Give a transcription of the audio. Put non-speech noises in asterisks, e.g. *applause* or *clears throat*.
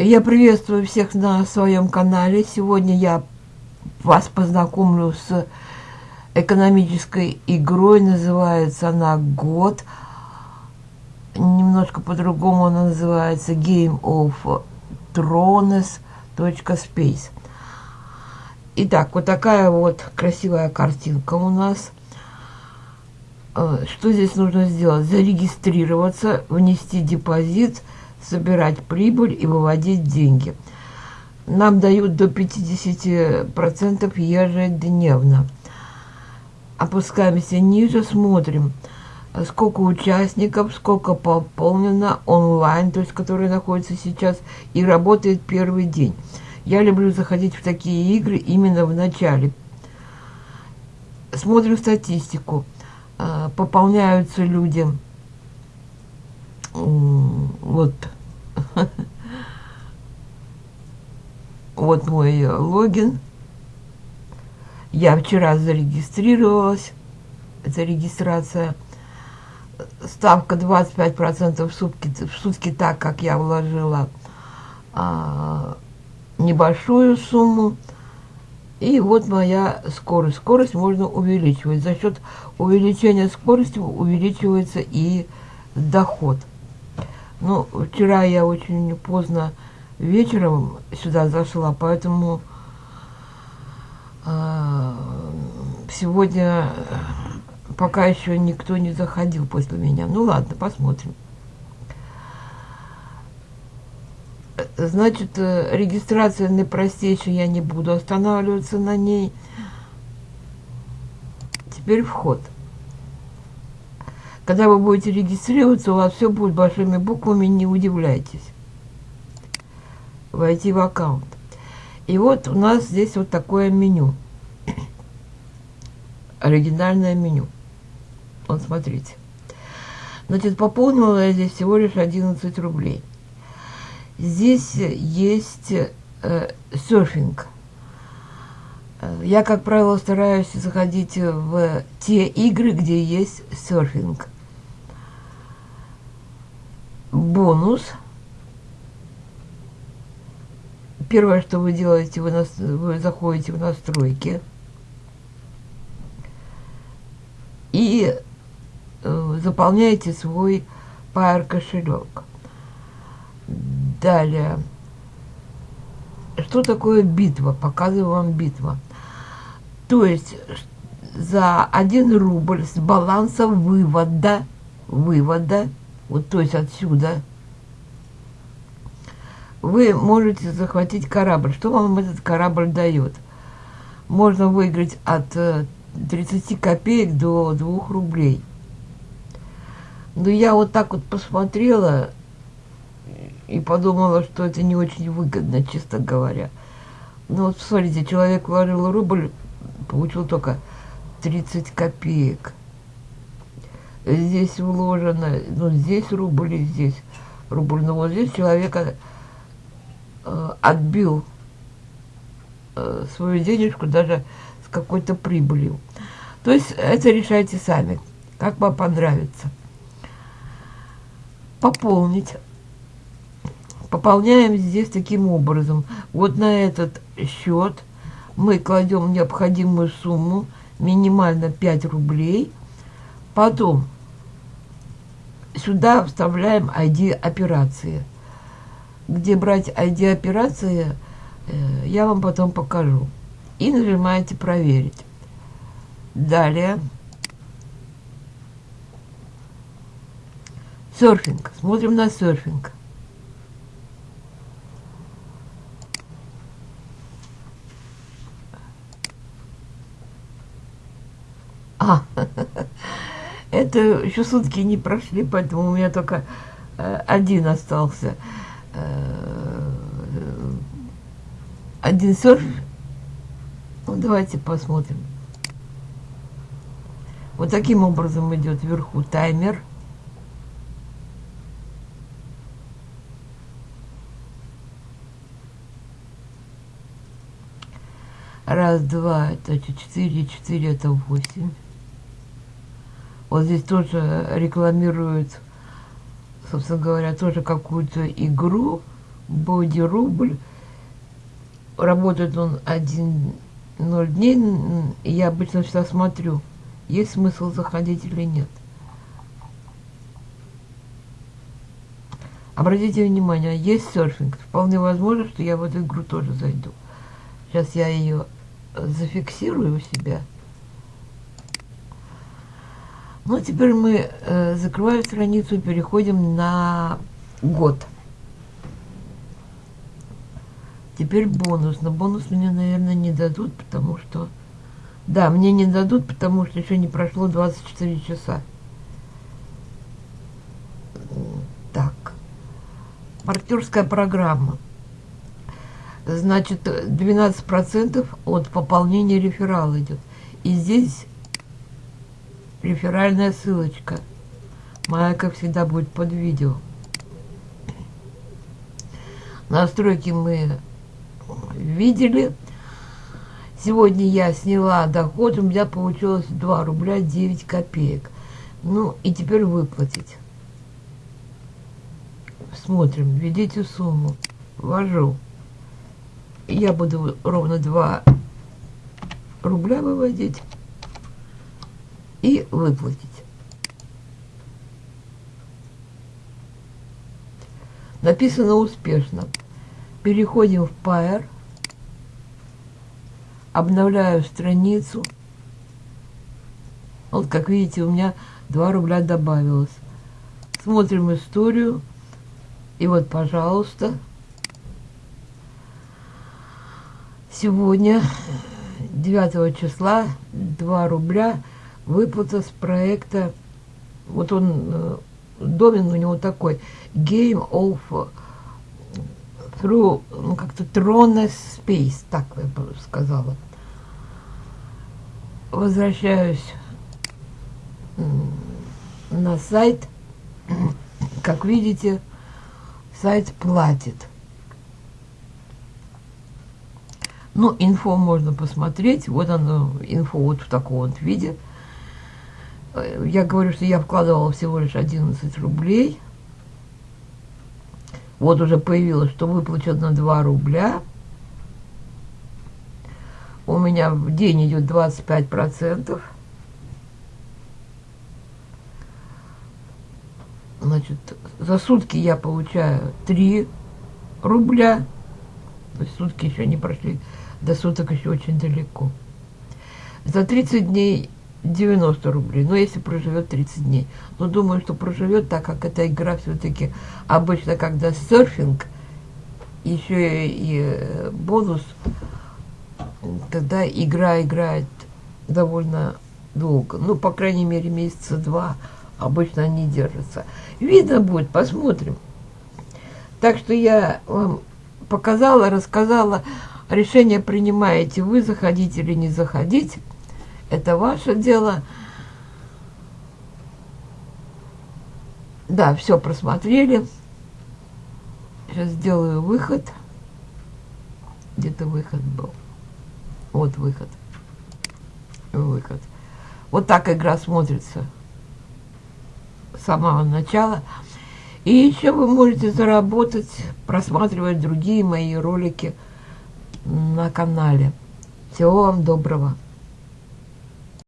Я приветствую всех на своем канале. Сегодня я вас познакомлю с экономической игрой. Называется она «Год». Немножко по-другому она называется Game of Thrones.space. Итак, вот такая вот красивая картинка у нас. Э, что здесь нужно сделать? Зарегистрироваться, внести депозит – собирать прибыль и выводить деньги. Нам дают до 50% ежедневно. Опускаемся ниже, смотрим, сколько участников, сколько пополнено онлайн, то есть который находится сейчас и работает первый день. Я люблю заходить в такие игры именно в начале. Смотрим статистику. А, пополняются люди вот вот мой логин я вчера зарегистрировалась это регистрация ставка 25 процентов в сутки в сутки так как я вложила а, небольшую сумму и вот моя скорость. Скорость можно увеличивать. За счет увеличения скорости увеличивается и доход. Ну, вчера я очень поздно вечером сюда зашла, поэтому э, сегодня пока еще никто не заходил после меня. Ну ладно, посмотрим. Значит, э, регистрация наипростейшая, я не буду останавливаться на ней. Теперь вход. Когда вы будете регистрироваться, у вас все будет большими буквами, не удивляйтесь. Войти в аккаунт. И вот у нас здесь вот такое меню. *clears throat* Оригинальное меню. Вот смотрите. Значит, пополнила я здесь всего лишь 11 рублей. Здесь есть э, серфинг. Я, как правило, стараюсь заходить в те игры, где есть серфинг бонус. Первое, что вы делаете, вы, нас, вы заходите в настройки и э, заполняете свой Pair кошелек. Далее, что такое битва? Показываю вам битва. То есть за 1 рубль с баланса вывода, вывода вот то есть отсюда, вы можете захватить корабль. Что вам этот корабль дает? Можно выиграть от 30 э, копеек до 2 рублей. Но я вот так вот посмотрела и подумала, что это не очень выгодно, честно говоря. Ну вот смотрите, человек вложил рубль, получил только 30 копеек здесь вложено, ну, здесь рубль, и здесь рубль. Но вот здесь человек э, отбил э, свою денежку даже с какой-то прибылью. То есть это решайте сами, как вам понравится. Пополнить. Пополняем здесь таким образом. Вот на этот счет мы кладем необходимую сумму, минимально 5 рублей. Потом сюда вставляем ID операции. Где брать ID операции, э, я вам потом покажу. И нажимаете проверить. Далее. Серфинг. Смотрим на серфинг. А, Это еще сутки не прошли, поэтому у меня только э, один остался. Э, один серф. Ну, давайте посмотрим. Вот таким образом идет вверху таймер. Раз, два, это четыре, четыре, это восемь. Вот здесь тоже рекламируют, собственно говоря, тоже какую-то игру. Боди рубль. Работает он один ноль дней. Я обычно всегда смотрю, есть смысл заходить или нет. Обратите внимание, есть серфинг. Вполне возможно, что я в эту игру тоже зайду. Сейчас я ее зафиксирую у себя. Ну, а теперь мы э, закрываем страницу и переходим на год. Теперь бонус. Но бонус мне, наверное, не дадут, потому что... Да, мне не дадут, потому что еще не прошло 24 часа. Так. Партнерская программа. Значит, 12% от пополнения реферала идет. И здесь реферальная ссылочка. Моя, как всегда, будет под видео. Настройки мы видели. Сегодня я сняла доход, у меня получилось 2 рубля 9 копеек. Ну, и теперь выплатить. Смотрим, введите сумму. Ввожу. Я буду ровно 2 рубля выводить и выплатить. Написано успешно. Переходим в Pair. Обновляю страницу. Вот, как видите, у меня 2 рубля добавилось. Смотрим историю. И вот, пожалуйста, сегодня, 9 числа, 2 рубля выплата с проекта. Вот он, э, домен у него такой. Game of through, ну, как-то Throne Space, так я бы сказала. Возвращаюсь на сайт. Как видите, сайт платит. Ну, инфо можно посмотреть. Вот оно, инфо вот в таком вот виде. Я говорю, что я вкладывала всего лишь 11 рублей. Вот уже появилось, что выплачено 2 рубля. У меня в день идет 25%. Значит, за сутки я получаю 3 рубля. То есть сутки еще не прошли. До суток еще очень далеко. За 30 дней 90 рублей, но если проживет 30 дней. Но думаю, что проживет, так как эта игра все-таки обычно, когда серфинг, еще и э, бонус, тогда игра играет довольно долго. Ну, по крайней мере, месяца два обычно они держатся. Видно будет, посмотрим. Так что я вам показала, рассказала, решение принимаете вы, заходить или не заходить. Это ваше дело. Да, все просмотрели. Сейчас сделаю выход. Где-то выход был. Вот выход. Выход. Вот так игра смотрится с самого начала. И еще вы можете заработать, просматривать другие мои ролики на канале. Всего вам доброго.